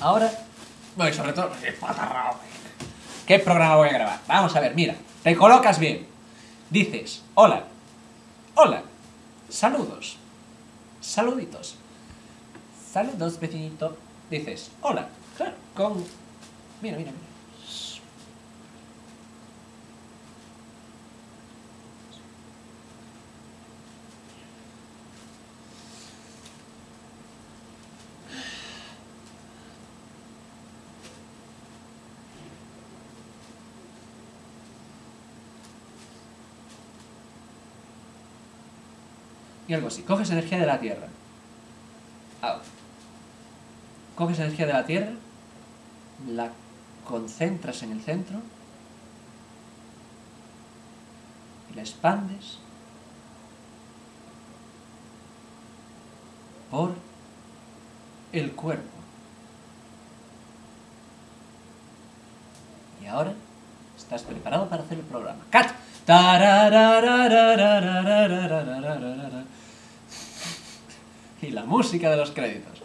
ahora... No, y sobre todo... ¡Qué patarrao! ¿Qué programa voy a grabar? Vamos a ver, mira. Te colocas bien. Dices, hola. Hola. Saludos. Saluditos. Saludos, vecinito. Dices, hola. Con... Mira, mira, mira. Y algo así. Coges energía de la Tierra. Ah. Coges energía de la Tierra, la concentras en el centro y la expandes por el cuerpo. Y ahora estás preparado para hacer el programa. ¡Cat! y la música de los créditos.